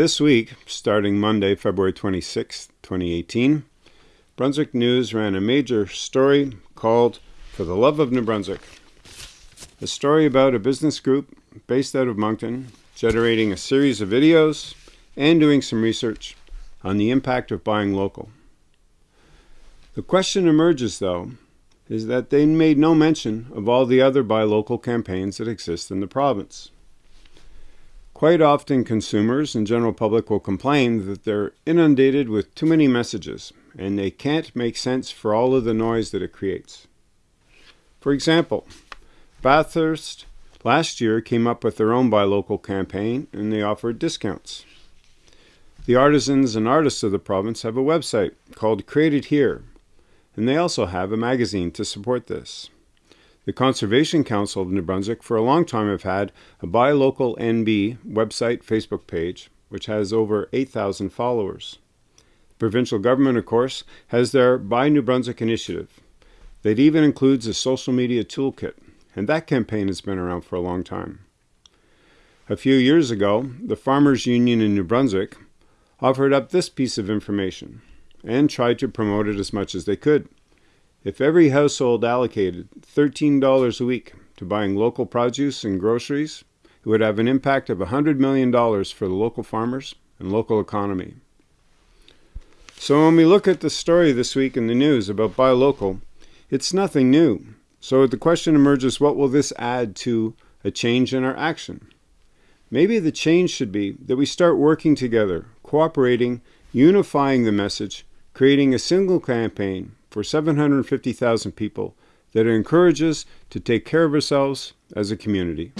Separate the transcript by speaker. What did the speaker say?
Speaker 1: This week, starting Monday, February 26, 2018, Brunswick News ran a major story called For the Love of New Brunswick. A story about a business group based out of Moncton generating a series of videos and doing some research on the impact of buying local. The question emerges, though, is that they made no mention of all the other buy local campaigns that exist in the province. Quite often consumers and general public will complain that they're inundated with too many messages and they can't make sense for all of the noise that it creates. For example, Bathurst last year came up with their own buy local campaign and they offered discounts. The artisans and artists of the province have a website called Created Here, and they also have a magazine to support this. The Conservation Council of New Brunswick for a long time have had a Buy Local NB website Facebook page, which has over 8,000 followers. The provincial government, of course, has their Buy New Brunswick initiative that even includes a social media toolkit, and that campaign has been around for a long time. A few years ago, the Farmers Union in New Brunswick offered up this piece of information and tried to promote it as much as they could. If every household allocated $13 a week to buying local produce and groceries, it would have an impact of $100 million for the local farmers and local economy. So when we look at the story this week in the news about buy local, it's nothing new. So the question emerges, what will this add to a change in our action? Maybe the change should be that we start working together, cooperating, unifying the message, creating a single campaign for 750,000 people that encourages us to take care of ourselves as a community.